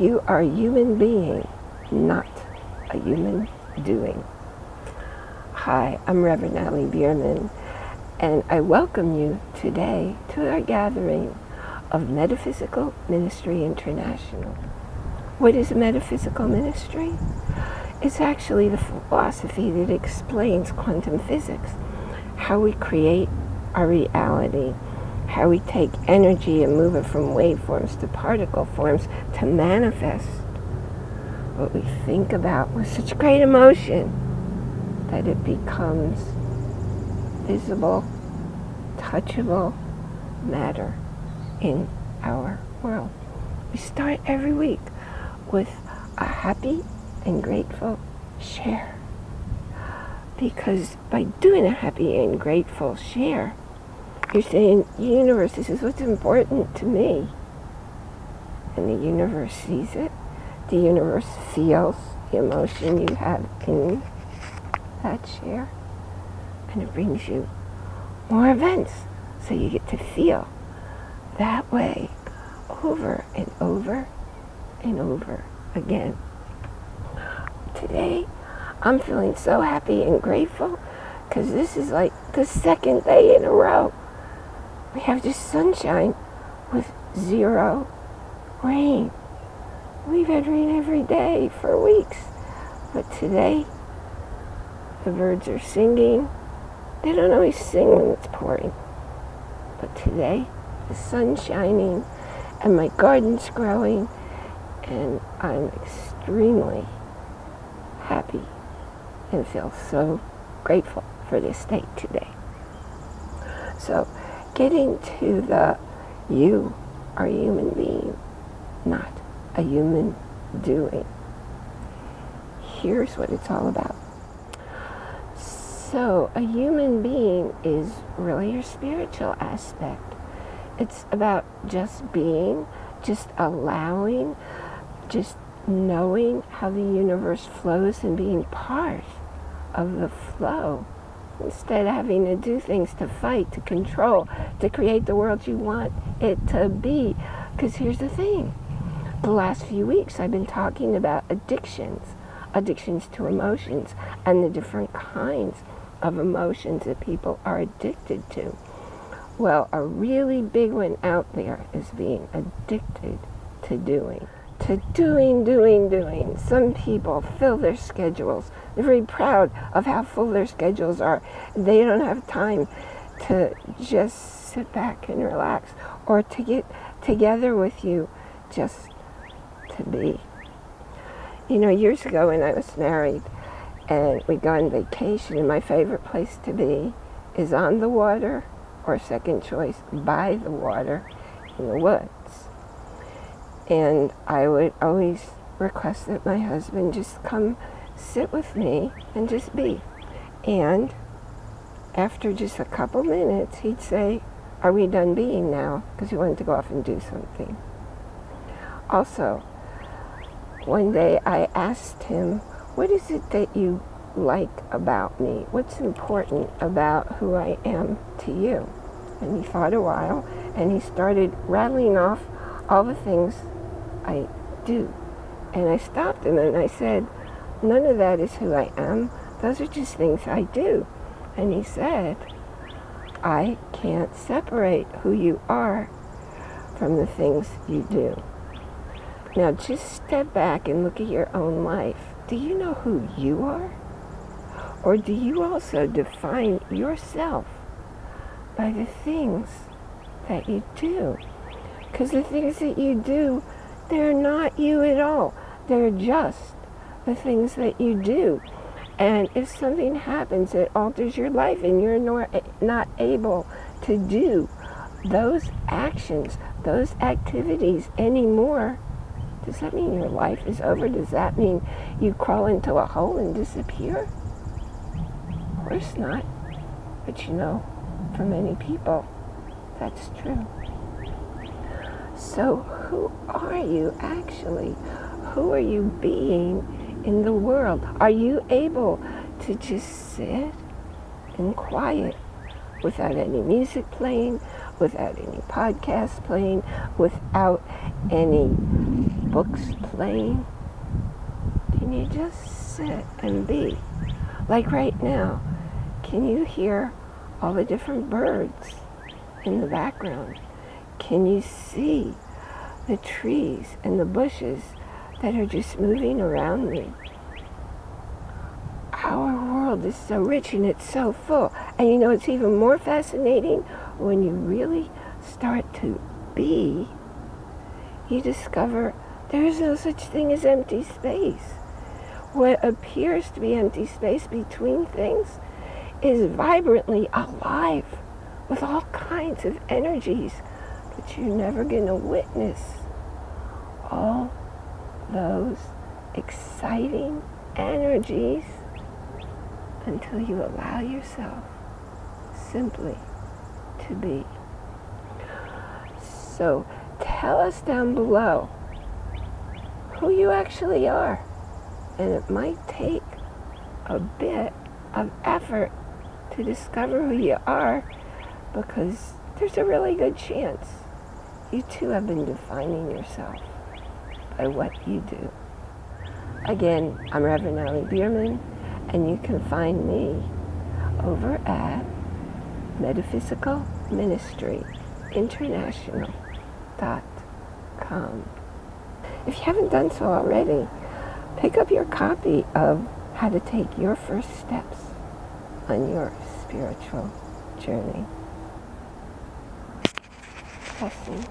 You are a human being, not a human doing. Hi, I'm Reverend Natalie Bierman, and I welcome you today to our gathering of Metaphysical Ministry International. What is metaphysical ministry? It's actually the philosophy that explains quantum physics, how we create our reality, how we take energy and move it from waveforms to particle forms to manifest what we think about with such great emotion that it becomes visible, touchable matter in our world. We start every week with a happy and grateful share. Because by doing a happy and grateful share, you're saying, universe, this is what's important to me. And the universe sees it. The universe feels the emotion you have in that chair. And it brings you more events. So you get to feel that way over and over and over again. Today, I'm feeling so happy and grateful because this is like the second day in a row. We have just sunshine with zero rain. We've had rain every day for weeks. But today, the birds are singing. They don't always sing when it's pouring. But today, the sun's shining and my garden's growing and I'm extremely happy and feel so grateful for this day today. So getting to the you are a human being, not a human doing. Here's what it's all about. So a human being is really your spiritual aspect. It's about just being, just allowing, just knowing how the universe flows and being part of the flow instead of having to do things to fight, to control, to create the world you want it to be. Because here's the thing. The last few weeks I've been talking about addictions, addictions to emotions, and the different kinds of emotions that people are addicted to. Well, a really big one out there is being addicted to doing to doing, doing, doing. Some people fill their schedules. They're very proud of how full their schedules are. They don't have time to just sit back and relax or to get together with you just to be. You know, years ago when I was married and we go on vacation and my favorite place to be is on the water or second choice by the water in the woods. And I would always request that my husband just come sit with me and just be. And after just a couple minutes, he'd say, are we done being now? Because he wanted to go off and do something. Also, one day I asked him, what is it that you like about me? What's important about who I am to you? And he thought a while, and he started rattling off all the things I do. And I stopped him and I said, none of that is who I am. Those are just things I do. And he said, I can't separate who you are from the things you do. Now just step back and look at your own life. Do you know who you are? Or do you also define yourself by the things that you do? Because the things that you do they're not you at all. They're just the things that you do. And if something happens that alters your life and you're eh, not able to do those actions, those activities anymore, does that mean your life is over? Does that mean you crawl into a hole and disappear? Of course not. But you know, for many people, that's true. So who are you actually? Who are you being in the world? Are you able to just sit in quiet without any music playing, without any podcast playing, without any books playing? Can you just sit and be? Like right now, can you hear all the different birds in the background? Can you see the trees and the bushes that are just moving around me? Our world is so rich and it's so full. And you know, it's even more fascinating when you really start to be, you discover there is no such thing as empty space. What appears to be empty space between things is vibrantly alive with all kinds of energies, you're never going to witness all those exciting energies until you allow yourself simply to be. So tell us down below who you actually are. And it might take a bit of effort to discover who you are because there's a really good chance you too have been defining yourself by what you do. Again, I'm Reverend Allie Bierman, and you can find me over at Metaphysical Ministry International.com. If you haven't done so already, pick up your copy of How to Take Your First Steps on Your Spiritual Journey. assim.